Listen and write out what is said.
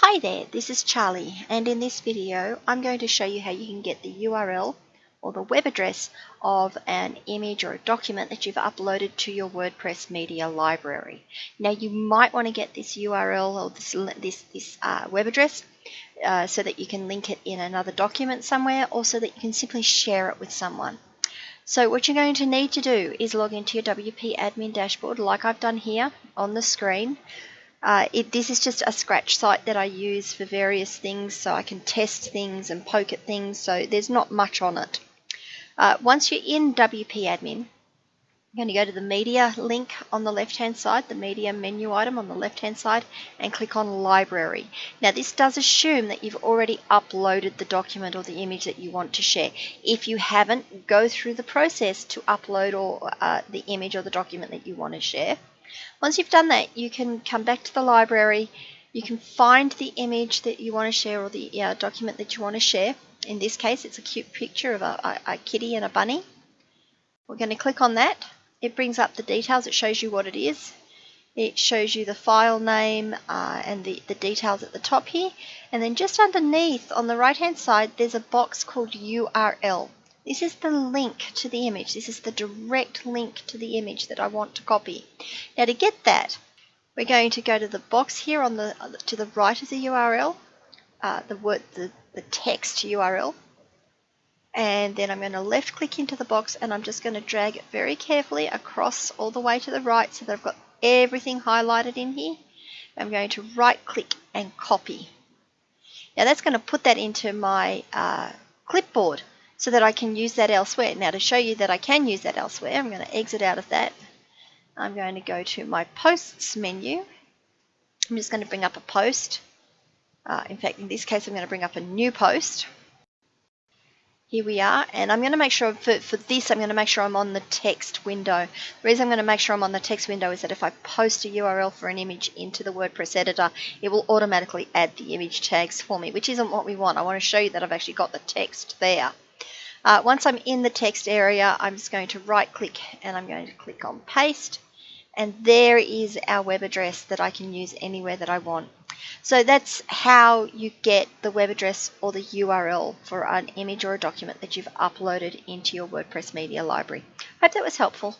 Hi there, this is Charlie and in this video I'm going to show you how you can get the URL or the web address of an image or a document that you've uploaded to your WordPress media library. Now you might want to get this URL or this, this, this uh, web address uh, so that you can link it in another document somewhere or so that you can simply share it with someone. So what you're going to need to do is log into your WP admin dashboard like I've done here on the screen. Uh, it, this is just a scratch site that I use for various things so I can test things and poke at things so there's not much on it. Uh, once you're in WP admin, you're going to go to the media link on the left hand side, the media menu item on the left hand side and click on library. Now this does assume that you've already uploaded the document or the image that you want to share. If you haven't, go through the process to upload or uh, the image or the document that you want to share. Once you've done that, you can come back to the library. You can find the image that you want to share or the uh, document that you want to share. In this case, it's a cute picture of a, a, a kitty and a bunny. We're going to click on that. It brings up the details. It shows you what it is. It shows you the file name uh, and the, the details at the top here. And then just underneath on the right hand side, there's a box called URL. This is the link to the image. This is the direct link to the image that I want to copy. Now to get that, we're going to go to the box here on the to the right of the URL, uh, the word the, the text URL, and then I'm going to left click into the box and I'm just going to drag it very carefully across all the way to the right so that I've got everything highlighted in here. I'm going to right click and copy. Now that's going to put that into my uh, clipboard so that I can use that elsewhere. Now to show you that I can use that elsewhere, I'm going to exit out of that. I'm going to go to my posts menu. I'm just going to bring up a post. Uh, in fact, in this case, I'm going to bring up a new post. Here we are, and I'm going to make sure, for, for this, I'm going to make sure I'm on the text window. The reason I'm going to make sure I'm on the text window is that if I post a URL for an image into the WordPress editor, it will automatically add the image tags for me, which isn't what we want. I want to show you that I've actually got the text there. Uh, once I'm in the text area, I'm just going to right click and I'm going to click on paste. And there is our web address that I can use anywhere that I want. So that's how you get the web address or the URL for an image or a document that you've uploaded into your WordPress media library. Hope that was helpful.